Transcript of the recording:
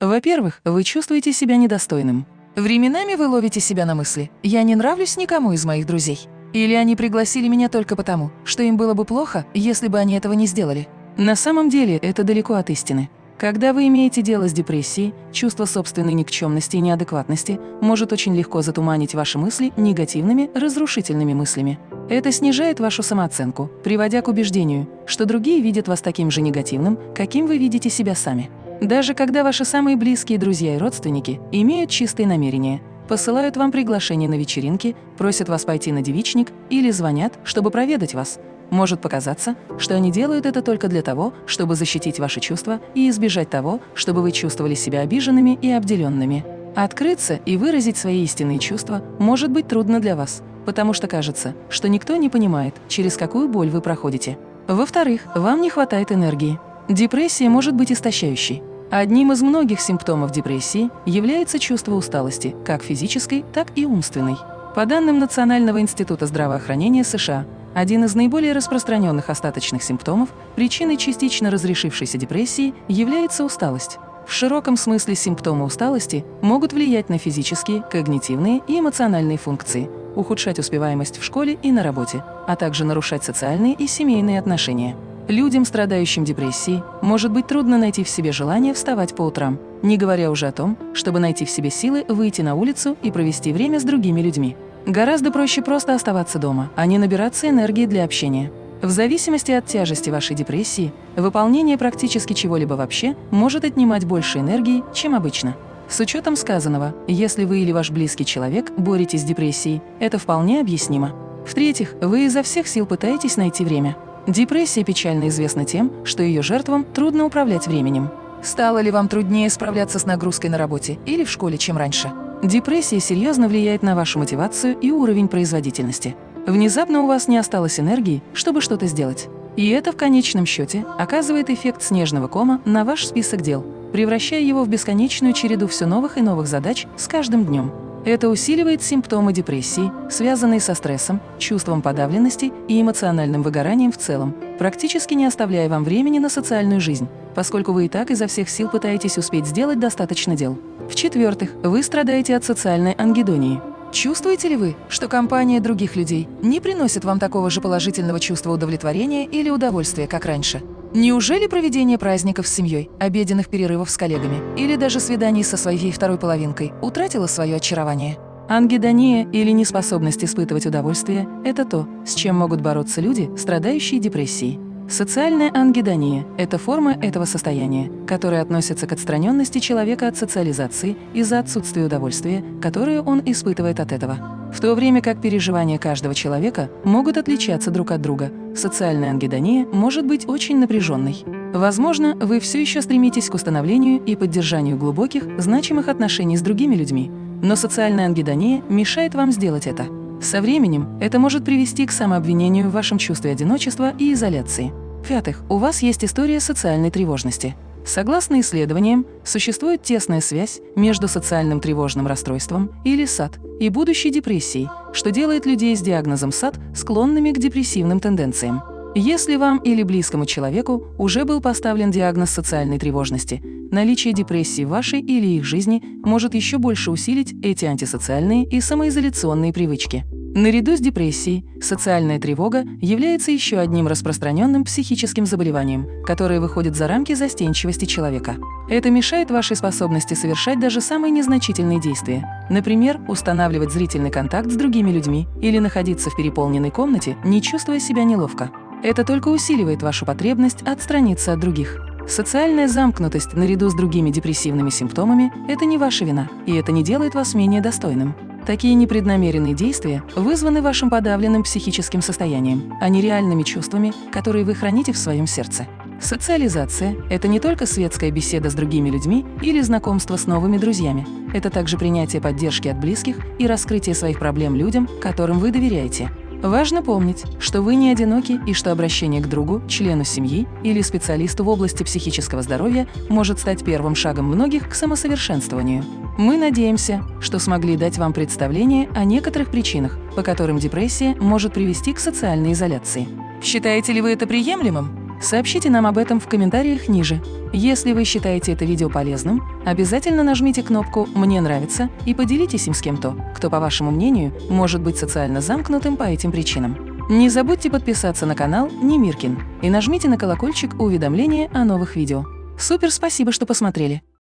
Во-первых, вы чувствуете себя недостойным. Временами вы ловите себя на мысли «я не нравлюсь никому из моих друзей». Или они пригласили меня только потому, что им было бы плохо, если бы они этого не сделали. На самом деле это далеко от истины. Когда вы имеете дело с депрессией, чувство собственной никчемности и неадекватности может очень легко затуманить ваши мысли негативными, разрушительными мыслями. Это снижает вашу самооценку, приводя к убеждению, что другие видят вас таким же негативным, каким вы видите себя сами. Даже когда ваши самые близкие друзья и родственники имеют чистые намерения, посылают вам приглашение на вечеринки, просят вас пойти на девичник или звонят, чтобы проведать вас – может показаться, что они делают это только для того, чтобы защитить ваши чувства и избежать того, чтобы вы чувствовали себя обиженными и обделенными. Открыться и выразить свои истинные чувства может быть трудно для вас, потому что кажется, что никто не понимает, через какую боль вы проходите. Во-вторых, вам не хватает энергии. Депрессия может быть истощающей. Одним из многих симптомов депрессии является чувство усталости, как физической, так и умственной. По данным Национального института здравоохранения США, один из наиболее распространенных остаточных симптомов, причиной частично разрешившейся депрессии, является усталость. В широком смысле симптомы усталости могут влиять на физические, когнитивные и эмоциональные функции, ухудшать успеваемость в школе и на работе, а также нарушать социальные и семейные отношения. Людям, страдающим депрессией, может быть трудно найти в себе желание вставать по утрам, не говоря уже о том, чтобы найти в себе силы выйти на улицу и провести время с другими людьми. Гораздо проще просто оставаться дома, а не набираться энергии для общения. В зависимости от тяжести вашей депрессии, выполнение практически чего-либо вообще может отнимать больше энергии, чем обычно. С учетом сказанного, если вы или ваш близкий человек боретесь с депрессией, это вполне объяснимо. В-третьих, вы изо всех сил пытаетесь найти время. Депрессия печально известна тем, что ее жертвам трудно управлять временем. Стало ли вам труднее справляться с нагрузкой на работе или в школе, чем раньше? Депрессия серьезно влияет на вашу мотивацию и уровень производительности. Внезапно у вас не осталось энергии, чтобы что-то сделать. И это в конечном счете оказывает эффект снежного кома на ваш список дел, превращая его в бесконечную череду все новых и новых задач с каждым днем. Это усиливает симптомы депрессии, связанные со стрессом, чувством подавленности и эмоциональным выгоранием в целом, практически не оставляя вам времени на социальную жизнь, поскольку вы и так изо всех сил пытаетесь успеть сделать достаточно дел. В-четвертых, вы страдаете от социальной ангидонии. Чувствуете ли вы, что компания других людей не приносит вам такого же положительного чувства удовлетворения или удовольствия, как раньше? Неужели проведение праздников с семьей, обеденных перерывов с коллегами или даже свиданий со своей второй половинкой утратило свое очарование? Ангидония или неспособность испытывать удовольствие – это то, с чем могут бороться люди, страдающие депрессией. Социальная ангидония – это форма этого состояния, которая относится к отстраненности человека от социализации из-за отсутствия удовольствия, которое он испытывает от этого. В то время как переживания каждого человека могут отличаться друг от друга, социальная ангидония может быть очень напряженной. Возможно, вы все еще стремитесь к установлению и поддержанию глубоких, значимых отношений с другими людьми, но социальная ангидония мешает вам сделать это. Со временем это может привести к самообвинению в вашем чувстве одиночества и изоляции. В-пятых, у вас есть история социальной тревожности. Согласно исследованиям, существует тесная связь между социальным тревожным расстройством или САД и будущей депрессией, что делает людей с диагнозом САД склонными к депрессивным тенденциям. Если вам или близкому человеку уже был поставлен диагноз социальной тревожности, наличие депрессии в вашей или их жизни может еще больше усилить эти антисоциальные и самоизоляционные привычки. Наряду с депрессией, социальная тревога является еще одним распространенным психическим заболеванием, которое выходит за рамки застенчивости человека. Это мешает вашей способности совершать даже самые незначительные действия, например, устанавливать зрительный контакт с другими людьми или находиться в переполненной комнате, не чувствуя себя неловко. Это только усиливает вашу потребность отстраниться от других. Социальная замкнутость наряду с другими депрессивными симптомами – это не ваша вина, и это не делает вас менее достойным. Такие непреднамеренные действия вызваны вашим подавленным психическим состоянием, а не реальными чувствами, которые вы храните в своем сердце. Социализация – это не только светская беседа с другими людьми или знакомство с новыми друзьями. Это также принятие поддержки от близких и раскрытие своих проблем людям, которым вы доверяете. Важно помнить, что вы не одиноки и что обращение к другу, члену семьи или специалисту в области психического здоровья может стать первым шагом многих к самосовершенствованию. Мы надеемся, что смогли дать вам представление о некоторых причинах, по которым депрессия может привести к социальной изоляции. Считаете ли вы это приемлемым? Сообщите нам об этом в комментариях ниже. Если вы считаете это видео полезным, обязательно нажмите кнопку «Мне нравится» и поделитесь им с кем-то, кто, по вашему мнению, может быть социально замкнутым по этим причинам. Не забудьте подписаться на канал Немиркин и нажмите на колокольчик уведомления о новых видео. Супер спасибо, что посмотрели!